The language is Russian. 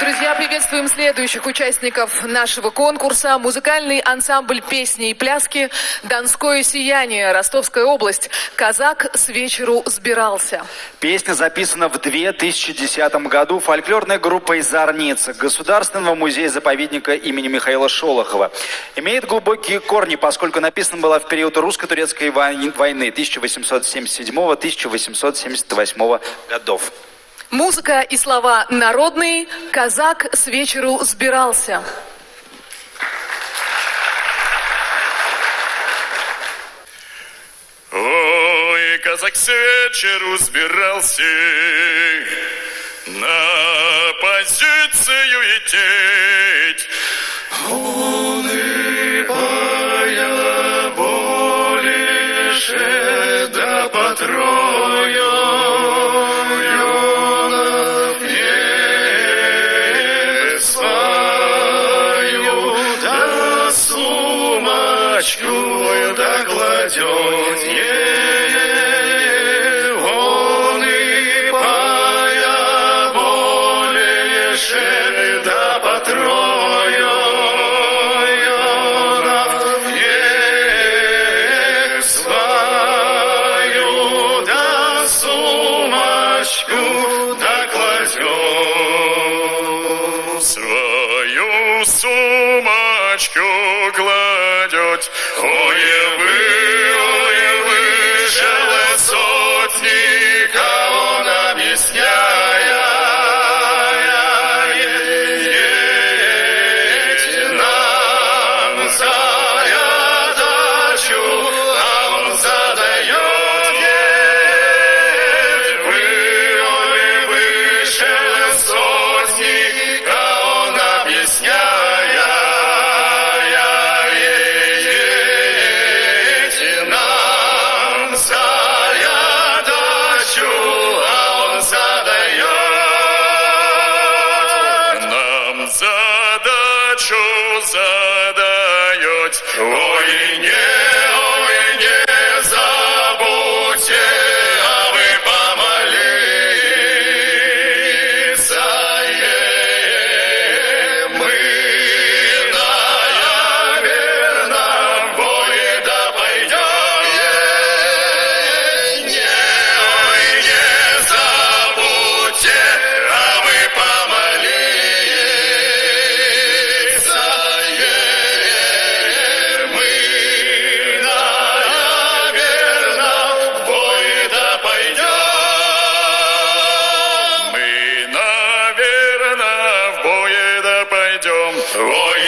Друзья, приветствуем следующих участников нашего конкурса. Музыкальный ансамбль песни и пляски «Донское сияние», Ростовская область. «Казак с вечеру сбирался». Песня записана в 2010 году фольклорной группой «Зарница» Государственного музея-заповедника имени Михаила Шолохова. Имеет глубокие корни, поскольку написана была в период русско-турецкой войны 1877-1878 годов. Музыка и слова народные. Казак с вечеру сбирался. Ой, казак с вечеру сбирался на позицию идти. Он и пая больше да потрою. Свою сумочку кладет. Ой, задачу задает. Ой, не, Roy